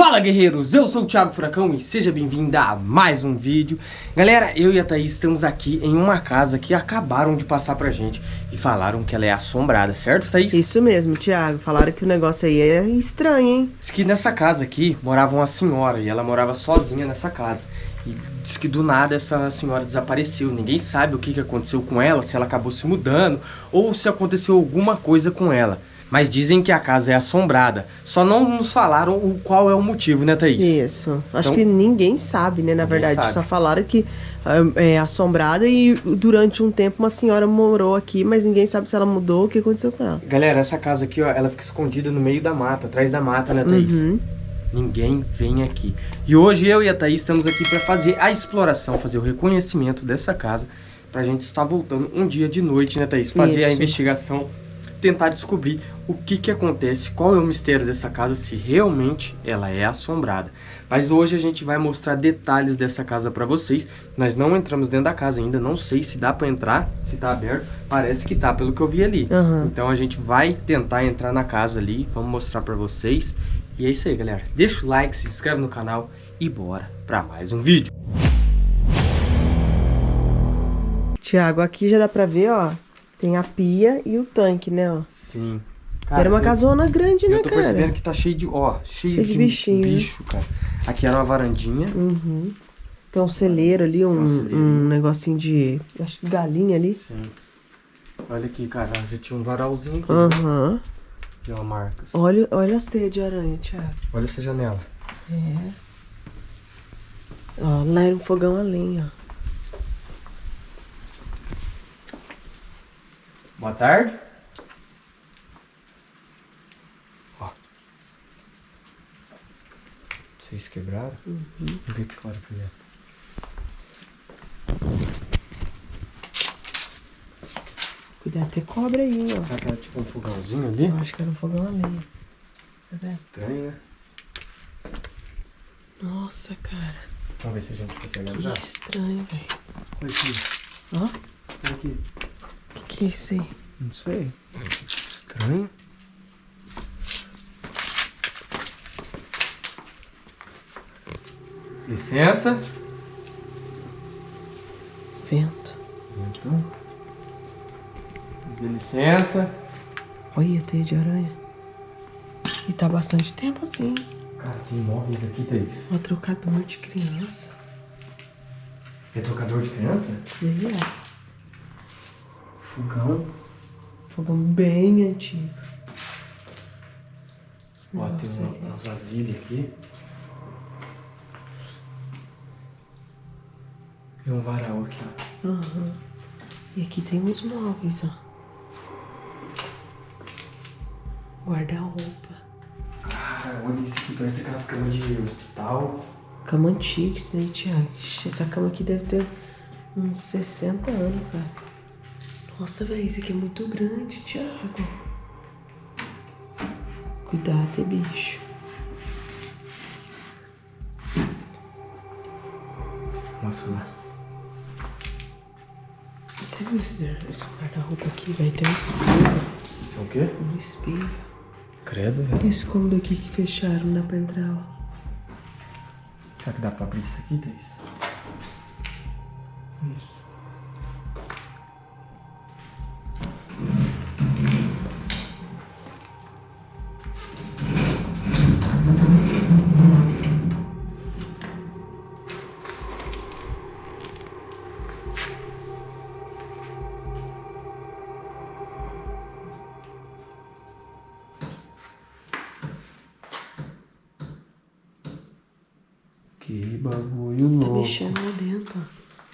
Fala guerreiros, eu sou o Thiago Furacão e seja bem-vindo a mais um vídeo. Galera, eu e a Thaís estamos aqui em uma casa que acabaram de passar pra gente E falaram que ela é assombrada, certo Thaís? Isso mesmo, Thiago, falaram que o negócio aí é estranho, hein? Diz que nessa casa aqui morava uma senhora e ela morava sozinha nessa casa. E diz que do nada essa senhora desapareceu. Ninguém sabe o que aconteceu com ela, se ela acabou se mudando Ou se aconteceu alguma coisa com ela mas dizem que a casa é assombrada. Só não nos falaram o qual é o motivo, né, Thaís? Isso. Acho então, que ninguém sabe, né, na verdade. Sabe. Só falaram que é, é assombrada e durante um tempo uma senhora morou aqui, mas ninguém sabe se ela mudou, o que aconteceu com ela. Galera, essa casa aqui, ó, ela fica escondida no meio da mata, atrás da mata, né, Thaís? Uhum. Ninguém vem aqui. E hoje eu e a Thaís estamos aqui para fazer a exploração, fazer o reconhecimento dessa casa, pra gente estar voltando um dia de noite, né, Thaís? Fazer Isso. a investigação tentar descobrir o que que acontece, qual é o mistério dessa casa, se realmente ela é assombrada. Mas hoje a gente vai mostrar detalhes dessa casa para vocês. Nós não entramos dentro da casa ainda, não sei se dá para entrar, se tá aberto. Parece que tá, pelo que eu vi ali. Uhum. Então a gente vai tentar entrar na casa ali, vamos mostrar para vocês. E é isso aí, galera. Deixa o like, se inscreve no canal e bora para mais um vídeo. Tiago, aqui já dá pra ver, ó, tem a pia e o tanque, né, ó. Sim. Cara, era uma eu, casona grande, né, cara? Eu tô percebendo que tá cheio de, ó, cheio, cheio de, de bichinho, bicho, cara. Aqui era uma varandinha. Uhum. Tem um celeiro ali, um, um, celeiro. um negocinho de, acho que galinha ali. Sim. Olha aqui, cara, já tinha um varalzinho aqui. Aham. Uhum. Tem uma marcas. Olha, olha as teias de aranha, Thiago. Olha essa janela. É. Ó, lá era um fogão a lenha, ó. Boa tarde. Ó. Vocês quebraram? Uhum. Vamos ver aqui fora primeiro. Cuidado, tem cobra aí, ó. Será que era tipo um fogãozinho ali? Eu acho que era um fogão ali. Tá? Estranho, né? Nossa, cara. Vamos ver se a gente consegue que andar. Que estranho, velho. Olha aqui. Ó. Olha aqui que é isso aí? Não sei. Estranho. Licença. Vento. Vento. Dê licença. Olha, teia de aranha. E tá bastante tempo assim. Cara, tem móveis aqui, Thaís. Ó, trocador de criança. É trocador de criança? Sim, é. Fogão. Fogão bem antigo. Ó, tem uma, umas vasilhas aqui. E um varal aqui, ó. Uhum. E aqui tem uns móveis, ó. Guarda-roupa. Cara, olha isso aqui, parece aquelas camas de hospital. Cama antiga, isso daí, Thiago. Essa cama aqui deve ter uns 60 anos, cara. Nossa, velho, isso aqui é muito grande, Thiago. Cuidado, bicho. Nossa, lá. Você viu esse, esse guarda-roupa aqui, velho? Tem um espelho. É o quê? Um espelho. Credo, velho. Esse cômodo aqui que fecharam, não dá pra entrar, ó. Será que dá pra abrir isso aqui, Thaís? Que bagulho tá louco. Tá mexendo lá dentro,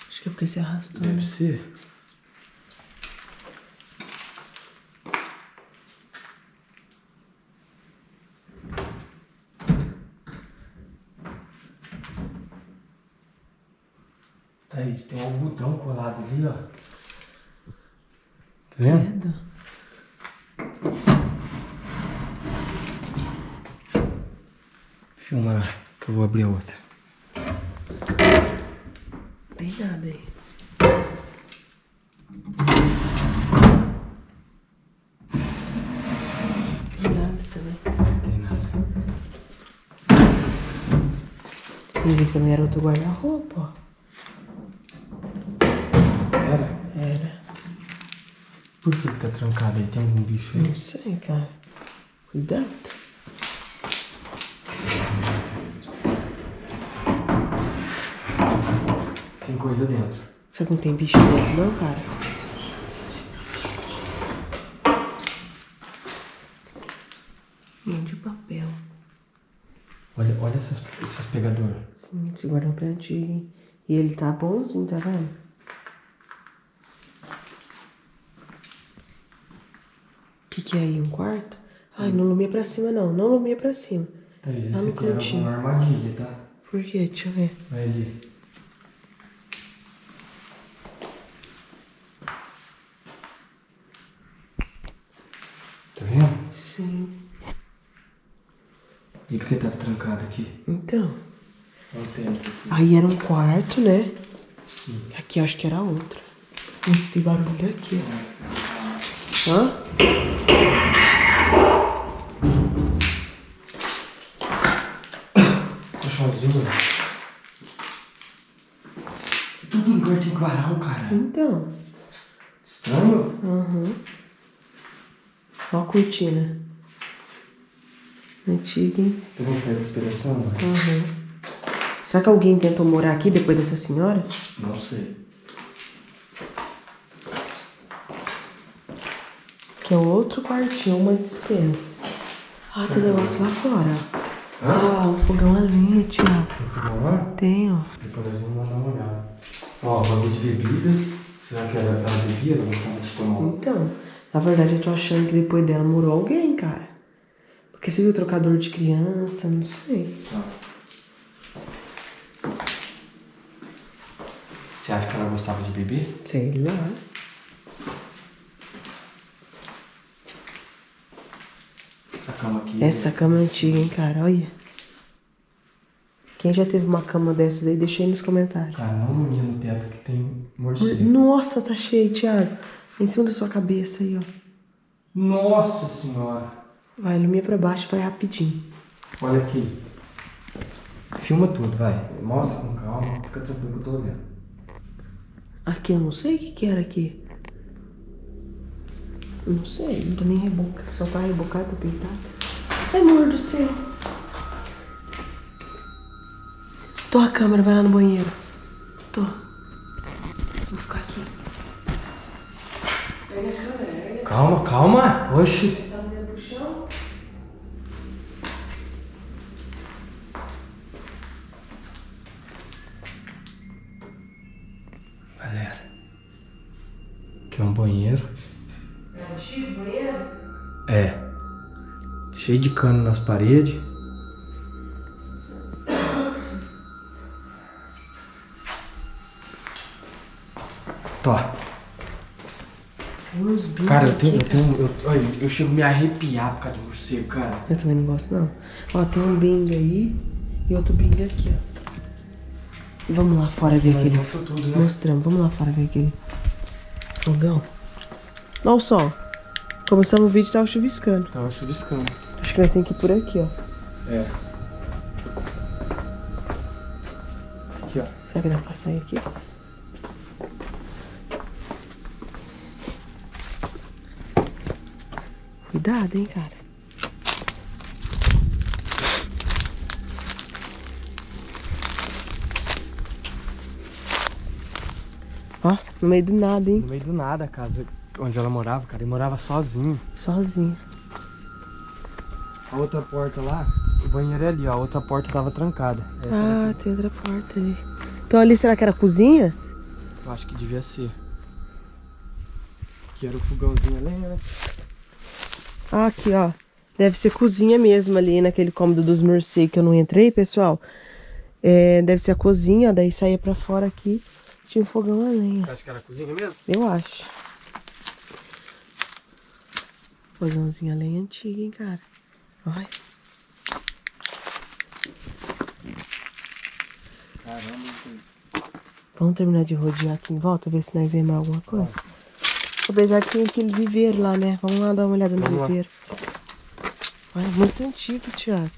Acho que é porque se arrastou. Deve né? ser. Thaís, tem um algodão colado ali, ó. Tá vendo? Filma que eu vou abrir a outra. Tem nada aí. Tem nada também. Tem nada. Esse aqui também era outro guarda-roupa, ó. Era? Era. Por que, que tá trancado aí? Tem algum bicho aí? Não sei, cara. Cuidado. Coisa dentro. Será que não tem bicho dentro não, cara? Mão de papel. Olha, olha essas, esses pegadores. Sim, esse guarda-roupa é antigo? E ele tá bonzinho, tá vendo? O que que é aí? Um quarto? Ai, não lumia pra cima não, não lumia pra cima. Thaís, Tá esse no aqui era cantinho. uma armadilha, tá? Por quê? Deixa eu ver. Vai ali. Tá vendo? Sim. E por que tava trancado aqui? Então. Aqui. Aí era um quarto, né? Sim. Aqui eu acho que era outro. Isso tem barulho daqui, ó. Hã? Colchãozinho. Tudo lugar tem varal, cara. Então. Estranho. Aham. Ó a cortina. Antiga, hein? Vendo que tá de inspiração? mano? Aham. Será que alguém tentou morar aqui depois dessa senhora? Não sei. Que é outro quartinho, uma dispensa. Ah, tem negócio lá fora. Ah, um fogão a lenha, Thiago. Tem fogão lá? Tem, ó. Depois nós vamos dar uma olhada. Ó, bagulho de bebidas. Será que ela, ela bebia? Ela gostava de tomar? Então, na verdade eu tô achando que depois dela morou alguém, cara. Porque você viu o trocador de criança, não sei. Tá. Você acha que ela gostava de beber? Sei lá. Essa cama aqui. Essa cama é antiga, hein, cara, olha. Quem já teve uma cama dessa daí, deixa aí nos comentários. Cara, não lumia no teto que tem morcego. Nossa, tá cheio, Thiago. Em cima da sua cabeça aí, ó. Nossa senhora. Vai, ilumina pra baixo, vai rapidinho. Olha aqui. Filma tudo, vai. Mostra com calma. Fica tranquilo que eu tô olhando. Aqui, eu não sei o que que era aqui. Não sei, não tá nem reboca. Só tá rebocado, tá pintado. Ai, amor do céu. Tô a câmera, vai lá no banheiro. Tô. Vou ficar aqui. Pega a câmera, pega Calma, calma. Oxi. Galera. Aqui é um banheiro. É antigo banheiro? É. Cheio de cano nas paredes. Tó. Tem uns bichos Cara, eu tenho. Eu, tenho eu, olha, eu chego a me arrepiar por causa de morcego, cara. Eu também não gosto, não. Ó, tem um bingo aí e outro bingo aqui, ó. Vamos lá fora ver aquele. tudo, né? Mostramos, vamos lá fora ver aquele fogão. Olha o sol. Começamos o vídeo e tava chuviscando. Tava chuviscando. Acho que nós temos que ir por aqui, ó. É. Aqui, ó. Será que dá pra sair aqui? Cuidado, hein, cara. Ó, no meio do nada, hein? No meio do nada a casa onde ela morava, cara. E morava sozinho. Sozinha. A outra porta lá, o banheiro é ali, ó. A outra porta tava trancada. Essa Ah, tem outra porta ali. Então ali, será que era a cozinha? Eu acho que devia ser. Aqui era o fogãozinho ali, né? Ah, aqui, ó. Deve ser cozinha mesmo ali naquele cômodo dos morcegos que eu não entrei, pessoal. É, deve ser a cozinha, ó, daí saía pra fora aqui. Tinha um fogão a lenha. Você acha que era a cozinha mesmo? Eu acho. Fogãozinho a lenha antiga, hein, cara. Olha. Caramba. Vamos terminar de rodear aqui em volta, ver se nós vemos alguma coisa. Apesar que tem aquele viveiro lá, né? Vamos lá dar uma olhada no Vamos viveiro. Olha, muito antigo, Thiago.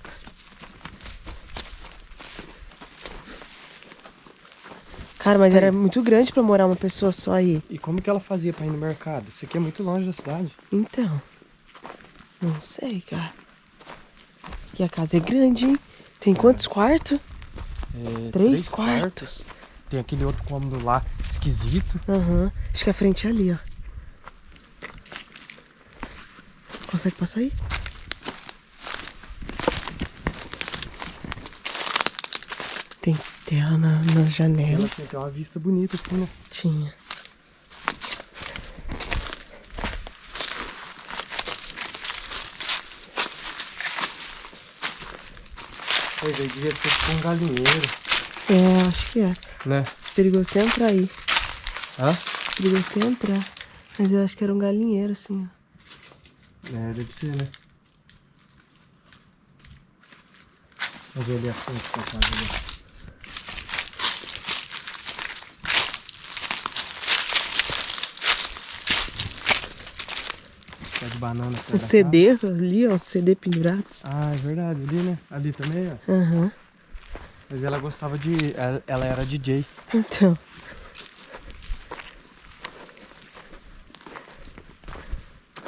Cara, mas era muito grande pra morar uma pessoa só aí. E como que ela fazia pra ir no mercado? Isso aqui é muito longe da cidade. Então. Não sei, cara. E a casa é grande, hein? Tem quantos quartos? É, Três quartos. Tem aquele outro cômodo lá, esquisito. Aham. Acho que a frente é ali, ó. Consegue passar aí? Tem tela na, na Ela janela. tem até uma vista bonita assim, né? Tinha. Pois aí, devia ser tipo um galinheiro, É, acho que é. né? Perigoso até entrar aí. Hã? Perigoso até entrar. Mas eu acho que era um galinheiro, assim, ó. É, deve ser, né? Vamos ver ali a frente da casa ali. Pé de banana. O CD ali, ó. CD pendurados. casa. Ah, é verdade. Ali, né? Ali também, ó. Aham. Mas ela gostava de... Ela, era DJ. Então.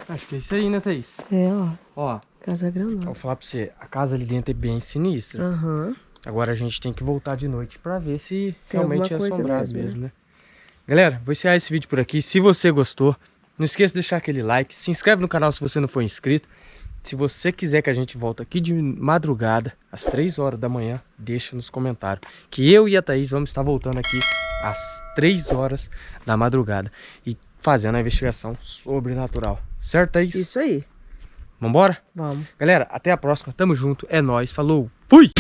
Acho que é isso aí, né, Thaís? É, ó. Ó, Casa eu grandona. vou falar pra você. A casa ali dentro é bem sinistra. Aham. Agora a gente tem que voltar de noite pra ver se Tem realmente é assombrado mesmo, mesmo, né? Galera, vou encerrar esse vídeo por aqui. Se você gostou, não esqueça de deixar aquele like. Se inscreve no canal se você não for inscrito. Se você quiser que a gente volte aqui de madrugada, às 3 horas da manhã, deixa nos comentários. Que eu e a Thaís vamos estar voltando aqui às 3 horas da madrugada. E fazendo a investigação sobrenatural. Certo, Thaís? Isso aí. Vambora? Vamos. Galera, até a próxima. Tamo junto. É nóis. Falou. Fui!